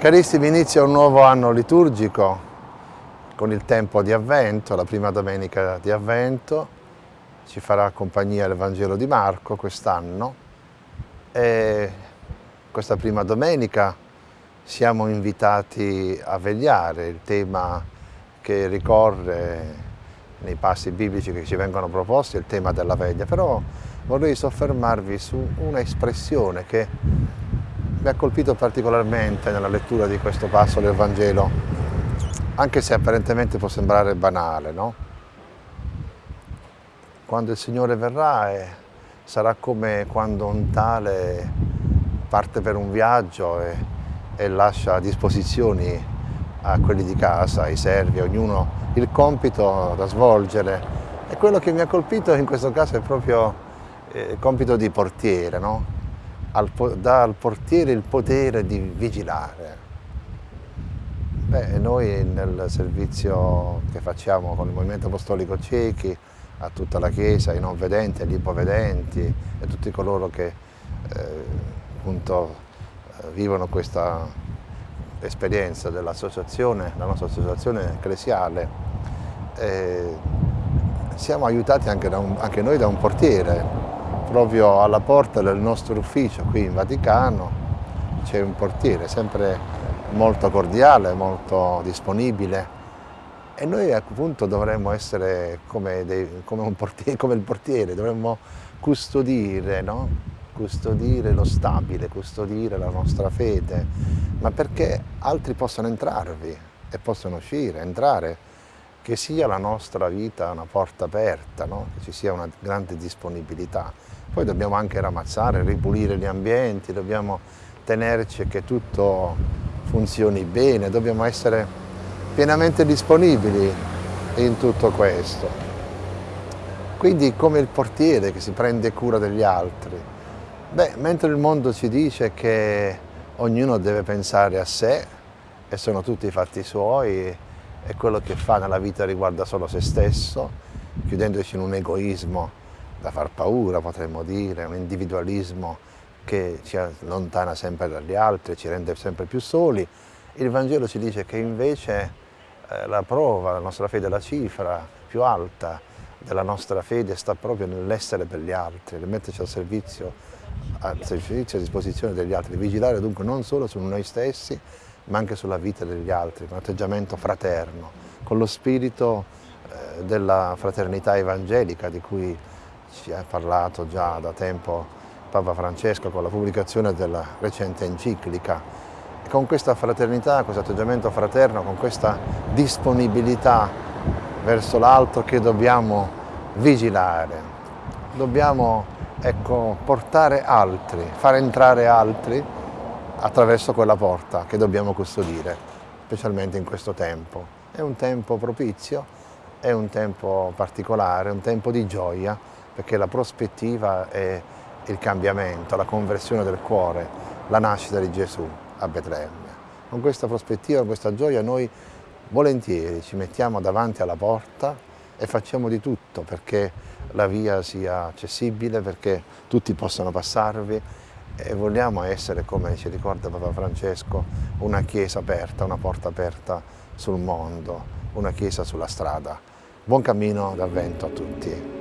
Carissimi, inizia un nuovo anno liturgico con il tempo di Avvento, la prima domenica di Avvento, ci farà compagnia il Vangelo di Marco quest'anno. E questa prima domenica siamo invitati a vegliare. Il tema che ricorre nei passi biblici che ci vengono proposti, il tema della veglia, però vorrei soffermarvi su una espressione che mi ha colpito particolarmente nella lettura di questo passo del Vangelo, anche se apparentemente può sembrare banale, no? Quando il Signore verrà eh, sarà come quando un tale parte per un viaggio e, e lascia a disposizioni a quelli di casa, ai servi, ognuno il compito da svolgere. E quello che mi ha colpito in questo caso è proprio eh, il compito di portiere, no? Al, dà al portiere il potere di vigilare. Beh, noi nel servizio che facciamo con il Movimento Apostolico Ciechi, a tutta la Chiesa, ai non vedenti, agli ipovedenti e tutti coloro che eh, appunto eh, vivono questa esperienza dell'associazione, la nostra associazione ecclesiale, eh, siamo aiutati anche, un, anche noi da un portiere proprio alla porta del nostro ufficio qui in Vaticano c'è un portiere sempre molto cordiale, molto disponibile e noi appunto dovremmo essere come, dei, come, portiere, come il portiere, dovremmo custodire, no? custodire lo stabile, custodire la nostra fede, ma perché altri possano entrarvi e possano uscire, entrare, che sia la nostra vita una porta aperta, no? che ci sia una grande disponibilità. Poi dobbiamo anche ramazzare, ripulire gli ambienti, dobbiamo tenerci che tutto funzioni bene, dobbiamo essere pienamente disponibili in tutto questo. Quindi come il portiere che si prende cura degli altri. Beh, mentre il mondo ci dice che ognuno deve pensare a sé e sono tutti i fatti suoi e quello che fa nella vita riguarda solo se stesso, chiudendoci in un egoismo da far paura potremmo dire, un individualismo che ci allontana sempre dagli altri, ci rende sempre più soli. Il Vangelo ci dice che invece eh, la prova, la nostra fede, la cifra più alta della nostra fede sta proprio nell'essere per gli altri, nel metterci al servizio, al servizio a disposizione degli altri, vigilare dunque non solo su noi stessi, ma anche sulla vita degli altri, con un atteggiamento fraterno, con lo spirito eh, della fraternità evangelica di cui ci ha parlato già da tempo Papa Francesco con la pubblicazione della recente enciclica. E con questa fraternità, questo atteggiamento fraterno, con questa disponibilità verso l'altro che dobbiamo vigilare, dobbiamo ecco, portare altri, far entrare altri attraverso quella porta che dobbiamo custodire, specialmente in questo tempo. È un tempo propizio, è un tempo particolare, un tempo di gioia, perché la prospettiva è il cambiamento, la conversione del cuore, la nascita di Gesù a Betlemme. Con questa prospettiva, con questa gioia noi volentieri ci mettiamo davanti alla porta e facciamo di tutto perché la via sia accessibile, perché tutti possano passarvi e vogliamo essere, come ci ricorda Papa Francesco, una chiesa aperta, una porta aperta sul mondo, una chiesa sulla strada. Buon cammino d'avvento a tutti.